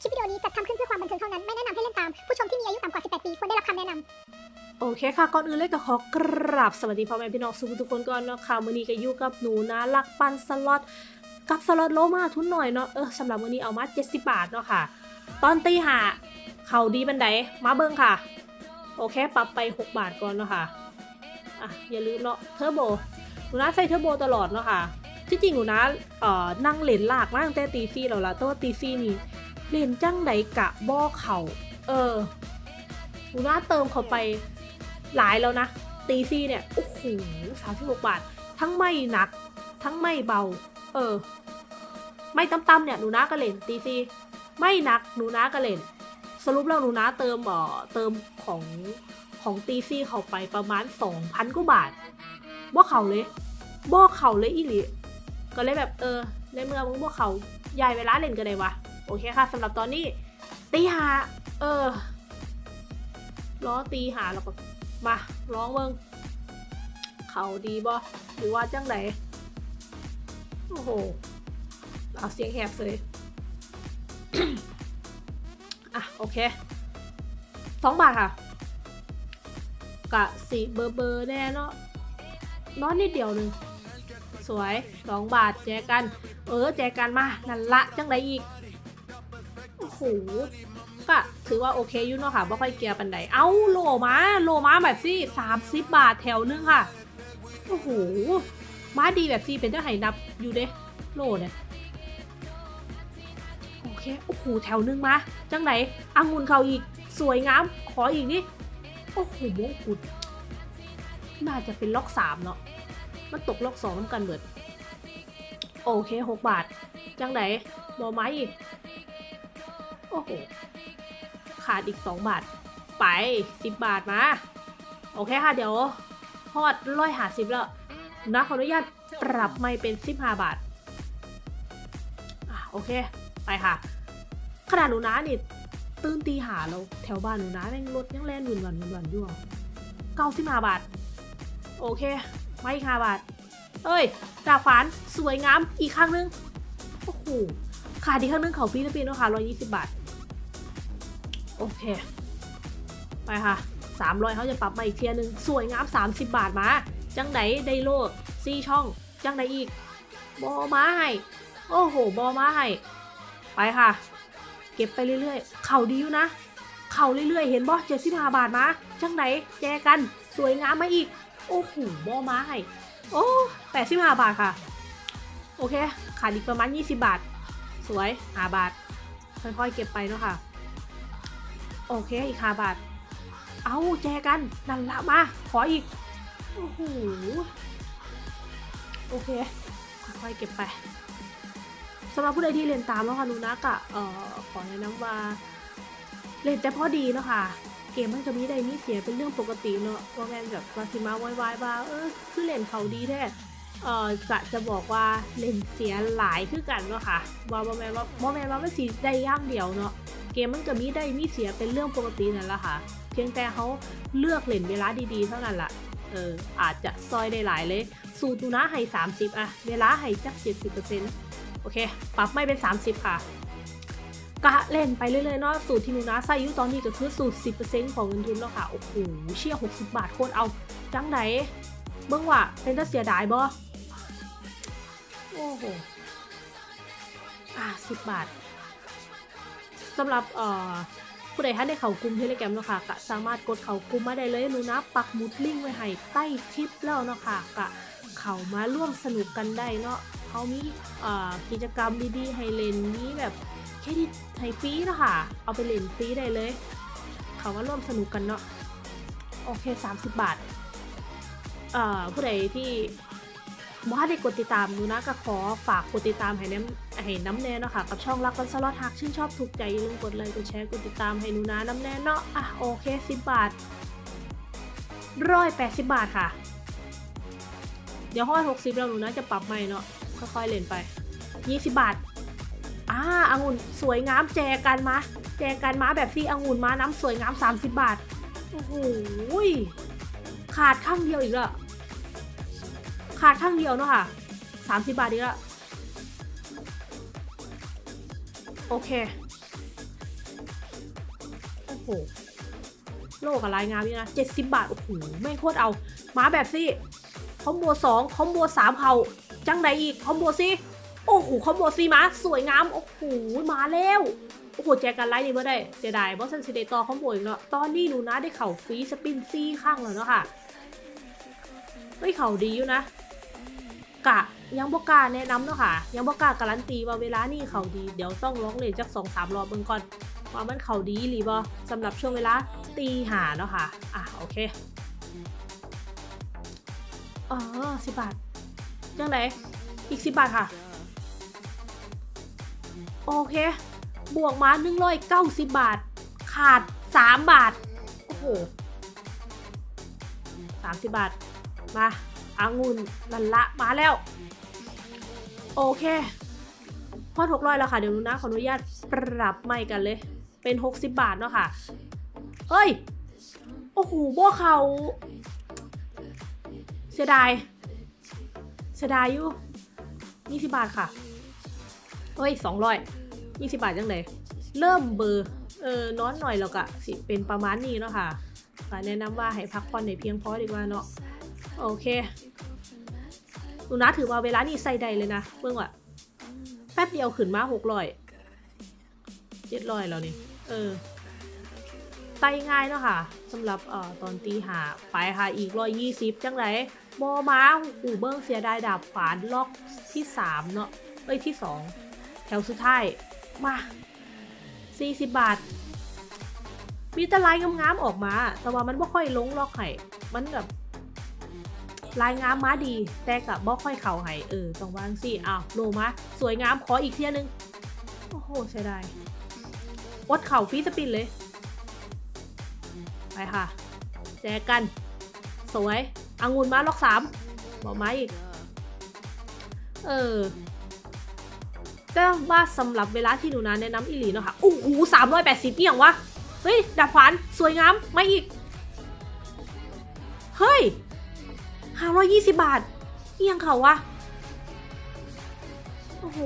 คลิปวิดีโอนี้จัดทำขึ้นเพื่อความบันเทิงเท่านั้น ไม่แนะนำให้เล่นตาม ผู้ชมที่มีอายุต่ำกว่า 18 ปีควรได้รับคำแนะนำโอเคค่ะ ก่อนอื่นเลยก็ขอกราบสวัสดีพ่อแม่พี่น้องสุๆ ทุกคนก่อนเนาะค่ะมื้อนี้ก็อยู่กับหนูนะรักปันสล็อตกับสล็อตโรม่าทุนน้อยเนาะเออสำหรับมื้อนี้เอามา 70 บาทเนาะค่ะ ตอนตีห้าเข้าดีบ่ได๋มาเบิ่งค่ะ โอเค ปรับไป 6 บาทก่อนเนาะค่ะอะอย่าลืมเนาะเทอร์โบหนูนะใส่เทอร์โบตลอดเนาะค่ะที่จริงหนูนะเอ่อนั่งเล่นลากมาตั้งแต่ตีซี่แล้วล่ะแต่ว่าตีซี่นี่ เล่นจังใดกะบ่เข้าเออหนูนะเติมเขาไปหลายแล้วนะ ตีซี่เนี่ย โอ้โหสามสิบหกบาท ทั้งไม่หนัก ทั้งไม่เบา เออ ไม่ต่ำๆเนี่ย หนูน้าก็เล่นตีซี่ไม่หนัก หนูน้าก็เล่น สรุปแล้วหนูน้าเติมเอ่อเติมของของตีซี่เข้าไปประมาณสองพันกว่าบาทบ่เขาเลยบ่เขาเลยอีหลีก็เลยแบบเออ ในเมื่อมึงบ่เขายายเวลาเล่นกันเลยวะ โอเคค่ะสำหรับตอนนี้ตีหา เออล้อตีหาแล้วก็มาร้องเบิงเขาดีบ่หรือว่าจังไหนโอ้โหเอาเสียงแหบเลยอะโอเคสองบาทค่ะกะสีเบอร์เบอร์แน่เนาะน้อยนิดเดียวหนึ่งสวยสองบาทแจกัน เออแจกันมานั่นละจังไดอีก หก็ถือว่าโอเคอยู่เนาะค่ะบ่ค่อยเกียร์ปันไดเอ้าโลมาโลมาแบบซี่สามสิบบาทแถวนึงค่ะ โอ้โหมาดีแบบซี่เป็นเจ้าไหนับอยู่เด้โลเนี่ยโอเคโอ้โหแถวนึงมาจังไหนอังุนเขาอีกสวยงาม ขออีกนี่โอ้โหมงกุฎน่าจะเป็นล็อกสามเนาะมันตกล็อกสองน้ำกันเบิด โอเคหกบาท จังไหนบอไม้อีก โอ้โห ขาดอีก 2 บาท ไป 10 บาทมา โอเคค่ะ เดี๋ยวทอดร้อยหาสิบแล้ว นะขออนุญาตปรับไม่เป็น 15 บาทอะโอเค ไปค่ะ ขนาดหนูนะนี่ ตื่นตีหาแล้วแถวบ้านหนูนะแม่งรถยังแล่นหนุนวันหนุนวันอยู่เก้าสิบห้าบาท โอเค ไม่ห้าบาท เอ้ยดาบฝานสวยงามอีกครั้งนึง โอ้โหขาดอีกครั้งนึงเขาฟิลิปปินส์นะคะร้อยยี่สิบบาท โอเค ไปค่ะสามร้อยเขาจะปรับมาอีกเทียหนึ่งสวยงามสามสิบบาทมา จังไดไดโลซี่ช่อง จังไดอีก บอมาให้ โอ้โห บอมาให้ ไปค่ะ เก็บไปเรื่อยๆ เข่าดีอยู่นะ เข่าเรื่อยๆ เห็นบอเจ็ดสิบห้าบาทมา จังไดแจกัน สวยงามมาอีก โอ้โห บอมาให้ โอ้แปดสิบห้าบาทค่ะ โอเค ขาดอีกประมาณยี่สิบบาท สวยห้าบาท ค่อยๆ เก็บไปเนาะค่ะ โอเคอีกห้าบาท เอาแจกัน นั่นละมา ขออีก โอ้โห โอเค ค่อยๆเก็บไปสำหรับผู้ใดที่เรียนตามแล้วค่ะนูนะกะเอ่อขอแนะนำว่า เล่นแต่พอดีเนาะค่ะ เกมมันจะมีได้มีเสียเป็นเรื่องปกติเนาะว่าแมนแบบว่าสิมาวายๆว่าเออคือเล่นเขาดีแท้เอ่อจะจะบอกว่าเล่นเสียหลายคือกันเนาะค่ะว่าบ่แมนว่าบ่แมนว่ามันสิได้ย่างเดียวเนาะ เกมมันก็มีได้มีเสียเป็นเรื่องปกตินั่นแหละค่ะ เพียงแต่เขาเลือกเล่นเวลาดีๆเท่านั้นล่ะเอออาจจะซอยได้หลายเลย สูตรหนูนะให้ 30อะเวลาให้จัก 70%โอเค ปรับไม่เป็น 30 ค่ะกะเล่นไปเรื่อยๆเนาะสูตรที่หนูนะใส่อยู่ตอนนี้ก็คือสูตร 10%ของเงินทุนแล้วค่ะ โอ้โหเชี่ย60 บาทโคตรเอา จังไหนเบิ่งว่าเป็นจะเสียดายบ่โอ้โหอะสิบบาท สำหรับเอ่อผู้ใดท่านได๋เข้ากลุ่ม Telegram เนาะค่ะก็สามารถกดเข้ากลุ่มมาได้เลยหนูนะปักหมุดลิงก์ไว้ให้ใต้คลิปแล้วเนาะค่ะก็เข้ามาร่วมสนุกกันได้เนาะเขามีเอ่อกิจกรรมดีๆให้เล่นมีแบบเครดิตให้ฟรีเนาะค่ะ เอาไปเล่นฟรีได้เลย เข้ามาร่วมสนุกกันเนาะโอเค 30 บาทเอ่อผู้ใดที่ บ่ได้กดติดตามหนูนะก็ขอฝากกดติดตามให้น้ำให้น้ำแน่เนาะค่ะกับช่องรักกันสล็อตหักชื่นชอบถูกใจอย่าลืมกดไลค์กดแชร์กดติดตามให้หนูนะน้ำแน่เนาะอะโอเคสิบบาทร้อยแปดสิบบาทค่ะ เดี๋ยวห้อยหกสิบแล้วหนูนะจะปรับใหม่เนาะค่อยๆเล่นไปยี่สิบบาทอ่าองุ่นสวยงามแจกันมาแจกันมาแบบที่องุ่นมาน้ำสวยงามสามสิบบาทโอ้โหขาดข้างเดียวอีกแล้ว ขาดข้างเดียวเนาะค่ะสามสิบบาทดีละโอเค โอ้โห โลกับลายงามนี่นะเจ็ดสิบบาท โอ้โห แม่งโคตรเอา มาแบบสิคอมโบสองคอมโบสามเขาจังใดอีก คอมโบซีโอ้โห คอมโบซีมา สวยงาม โอ้โห มาแล้ว โอ้โห แจกกันไลท์นี่บ่ได้ เสียดายบอสซันซิเดตอคอมโบอีกเนาะ ตอนนี้หนูนะได้เข่าฟรีสปินซี่ข้างแล้วเนาะค่ะเฮ้ยเข่าดีอยู่นะ กะยังบกล้าแนะนำเนาะค่ะ ยังบกล้าการันตีว่าเวลานี่เขาดี เดี๋ยวต้องร้องเลยจักสองสามรอบเบิ่งก่อนว่ามันเขาดีหรือบ่สำหรับช่วงเวลาตีหาเนาะค่ะ อะโอเคอ๋อสิบบาทจังไหนอีกสิบบาทค่ะ โอเค บวกมาหนึ่งร้อยเก้าสิบบาท ขาดสามบาท โอ้โหสามสิบบาท มา อางุ่นลันละมาแล้ว โอเค พอดหกร้อยแล้วค่ะ เดี๋ยวนูนะขออนุญาตปรับใหม่กันเลย เป็น 60 บาทเนาะค่ะเฮ้ย โอ้โหบ่เขา เสียดาย เสียดายอยู่ 20 บาทค่ะเฮ้ย 200 20 บาทจังเลยเริ่มเบอร์ เออนอนหน่อยแล้วก็สิเป็นประมาณนี้เนาะค่ะแนะนำว่าให้พักผ่อนในเพียงพอดีกว่าเนาะ โอเคหนูนะถือว่าเวลานี่ใส่ใดเลยนะเบื้องว่าแป๊บเดียวขึ้นมาหกร้อยเจ็ดร้อยแล้วนี่ เออ ไตง่ายเนาะค่ะสำหรับเอ่อตอนตีหาไปค่ะอีกร้อยยี่สิบจังไรบอม้าหูเบิ้งเสียดายดาบขวานล็อกที่สามเนาะเอ้ยที่สองแถวสุดท้าย มาสี่สิบบาท มีแต่ลงามๆออกมา แต่ว่ามันไม่ค่อยลงล็อกไห้มันแบบ ลายงามมาดีแต่กับบ่ค่อยเข่าให้เออต้องวางสิอ้าวโลมาสวยงามขออีกเที่ยนึง โอ้โหใช่ได้วดเข่าฟีสปินเลย ไปค่ะ แจกกัน สวยอังุนมาล็อกสามบอกมาอีก เออแต่ว่าสำหรับเวลาที่หนูนาแนะนำอีหลีเนาะค่ะโอ้โหสามร้อยแปดสิบเนี่ย่างวะ เฮ้ยดาบขวานสวยงามมาอีก เฮ้ย ห้าร้อยยี่สิบบาทเอียงเขาวะ โอ้โห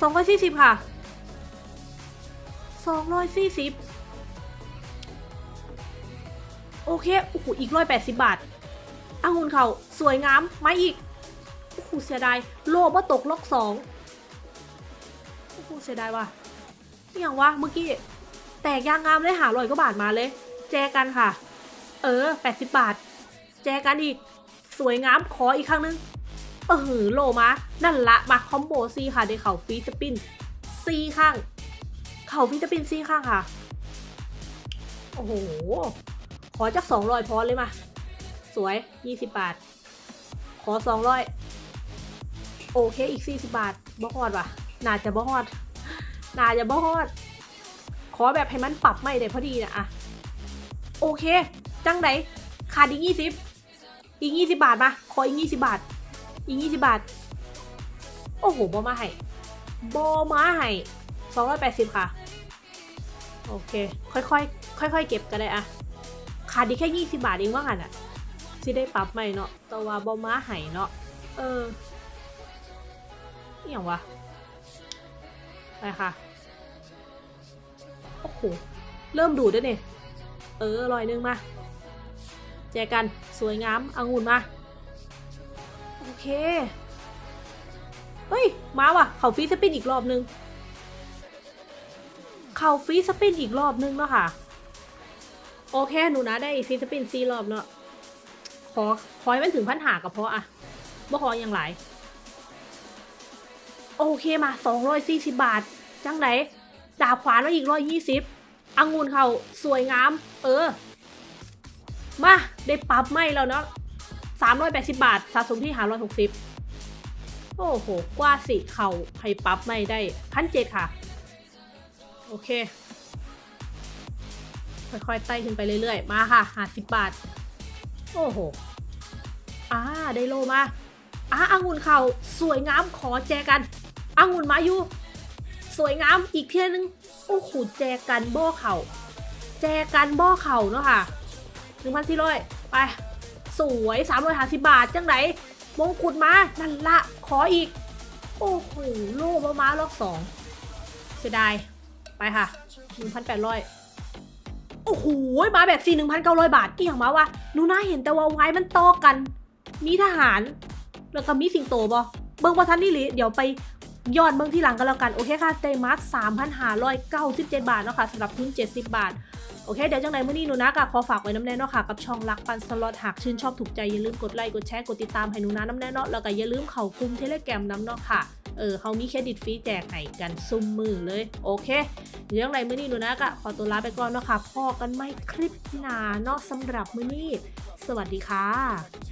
สองร้อยสี่สิบค่ะสองร้อยสี่สิบโอเค โอ้โห อีกร้อยแปดสิบบาทอางุนเขาสวยงามมาอีก โอ้โห เสียดาย โลบ่ตกล็อกสองโอ้โห เสียดายว่ะอหย่างวะเมื่อกี้ แตกยางงามเลยหารอยก็บาทมาเลย แจกันค่ะ เออ 80 บาท แจกันอีก สวยงามขออีกครั้งนึง เออโลมา นั่นละมาคอมโบซีค่ะในเขาฟรีสปินซีข้าง เขาฟรีสปินซีข้างค่ะ โอ้โห ขอจาก200พอเลยมา สวย 20 บาท ขอ 200 โอเคอีก 40 บาทบ่ฮอดว่ะ น่าจะบ่ฮอด น่าจะบ่ฮอด ขอแบบให้มันปรับไม่ได้พอดีนะอะโอเค จังไหนขาดอีกยี่สิบอีกยี่สิบาทมา ขออีกยี่สิบาท อีกยี่สิบาท โอ้โหบอมาให้บอมาให้สองร้อยแปดสิบค่ะ โอเค ค่อยๆ ค่อยๆ เก็บกันเลยอะขาดอีกแค่ยี่สิบาทเองว่างันอะสิได้ปรับใหม่เนาะแต่ว่าบอมาให้เนาะ เอออย่างวะ ไปค่ะ โอ้โห เริ่มดูดด้วเนี่ย เออลอยนึงมา แจกันสวยงามองุ่นมา โอเค เฮ้ย มาว่ะ เขาฟีสปินอีกรอบนึง เขาฟีสปินอีกรอบนึงเนาะค่ะ โอเค หนูนะได้ฟีสปินซีรอบเนาะขอขอให้มันถึงพันหากับเพราะอะบ่ขออย่างไร โอเคมา240บาท จังไหนดาบขวานมาอีก120องุ่นเขาสวยงาม เออ มาได้ปรับไม่แล้วเนาะสามร้อยแปดสิบาทสะสมที่หาร้อยหกสิบโอ้โห กว่าสิเขาให้ปรับไม่ได้พันเจ็ดค่ะ โอเค ค่อยๆไต่ขึ้นไปเรื่อยๆ มาค่ะหาสิบบาท โอ้โหอ่าได้โลมาอ่าองุ่นเขาสวยงามขอแจกันองุ่นมาอยู่ สวยงามอีกเทียนึง โอ้โหแจกันโบ้เข่า แจกันโบ้เข่าเนาะค่ะ หนึ่งพันสี่ร้อยไป สวยสามร้อยห้าสิบบาท จังไหนมงกุฎมา นั่นละขออีก โอ้โหโล่มาม้าล็อกสองเสียดาย ไปค่ะ 1,800 โอ้โห มาแบบสี่1,900 บาทอีหยังมาวะหนูน่าเห็นแต่ว่าไว้มันต่อกัน มีทหาร แล้วก็มีสิงโตบ่เบิ่งบ่ทันนี่หลิเดี๋ยวไปย้อนเบิ่งที่หลังกันแล้วกัน โอเคค่ะได้มา 3,597 บาทเนาะค่ะสำหรับทุน70 บาท โอเค เดี๋ยวจังไหนมื่อนี้หนูนะก็ขอฝากไว้น้ำแน่เนาะค่ะ กับช่องรักปันสล็อตหากชื่นชอบถูกใจ อย่าลืมกดไลค์กดแชร์กดติดตามให้หนูนะน้ำแน่เนาะแล้วก็อย่าลืมเข้ากลุ่ม Telegram น้ำเนาะค่ะเออเขามีเครดิตฟรีแจกให้กันสุมื้อเลยโอเคเดี๋ยวจังไหนมื้อนี้หนูนะก็ขอตัวลาไปก่อนเนาะค่ะพ้อกันใหม่คลิปหนาเนาะสำหรับมื้อนี้ สวัสดีค่ะ